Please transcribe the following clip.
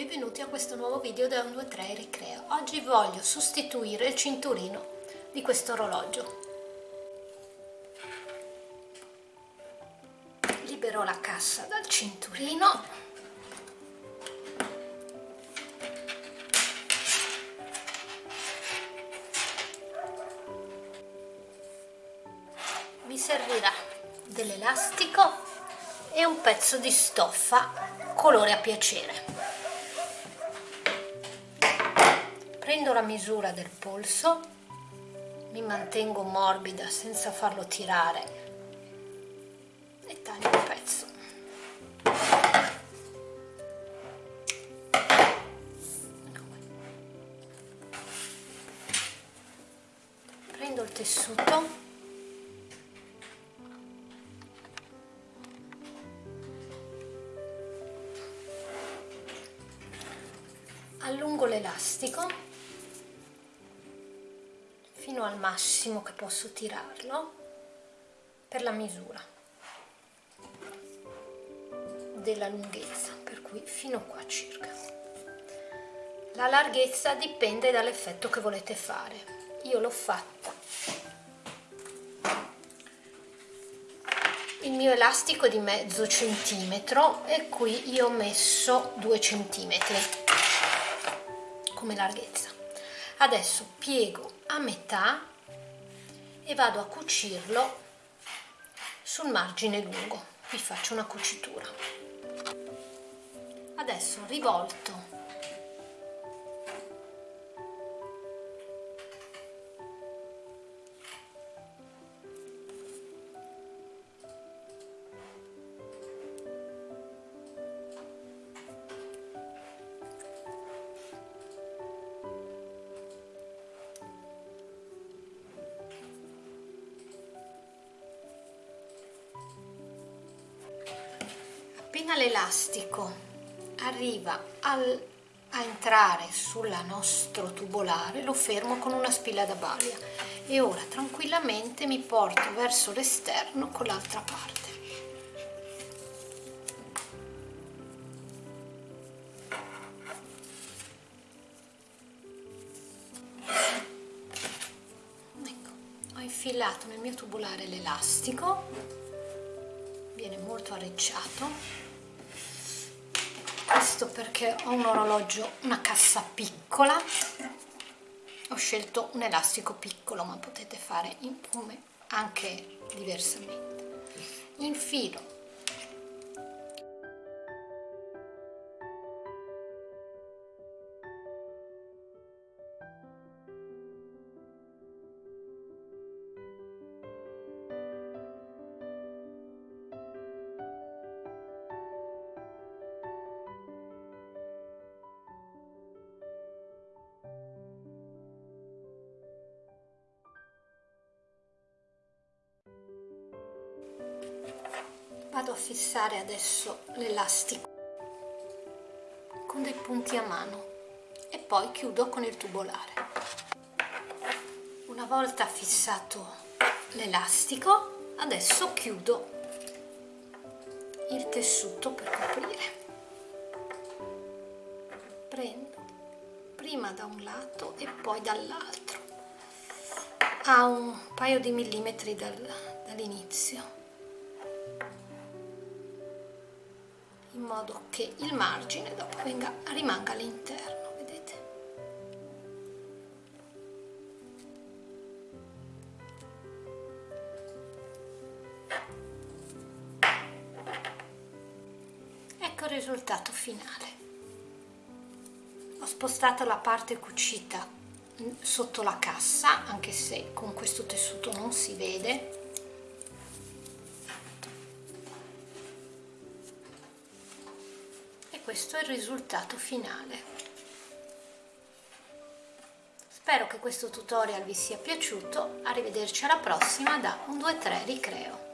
benvenuti a questo nuovo video da 1, 2, 3 Ricreo. Oggi voglio sostituire il cinturino di questo orologio. Libero la cassa dal cinturino. Mi servirà dell'elastico e un pezzo di stoffa colore a piacere. Prendo la misura del polso mi mantengo morbida senza farlo tirare e taglio il pezzo. Prendo il tessuto. Allungo l'elastico fino al massimo che posso tirarlo per la misura della lunghezza per cui fino qua circa. La larghezza dipende dall'effetto che volete fare. Io l'ho fatta il mio elastico è di mezzo centimetro e qui io ho messo due centimetri come larghezza. Adesso piego a metà e vado a cucirlo sul margine lungo. Vi faccio una cucitura. Adesso rivolto appena l'elastico arriva al, a entrare sul nostro tubolare lo fermo con una spilla da baglia e ora tranquillamente mi porto verso l'esterno con l'altra parte. Ecco, ho infilato nel mio tubolare l'elastico viene molto arricciato questo perché ho un orologio, una cassa piccola. Ho scelto un elastico piccolo ma potete fare in anche diversamente. Infilo vado a fissare adesso l'elastico con dei punti a mano e poi chiudo con il tubolare. Una volta fissato l'elastico adesso chiudo il tessuto per coprire. Prendo prima da un lato e poi dall'altro. A un paio di millimetri dall'inizio in modo che il margine dopo venga, rimanga all'interno vedete? Ecco il risultato finale. Ho spostato la parte cucita sotto la cassa anche se con questo tessuto non si vede questo è il risultato finale. Spero che questo tutorial vi sia piaciuto, arrivederci alla prossima da 1, 2, 3 Ricreo.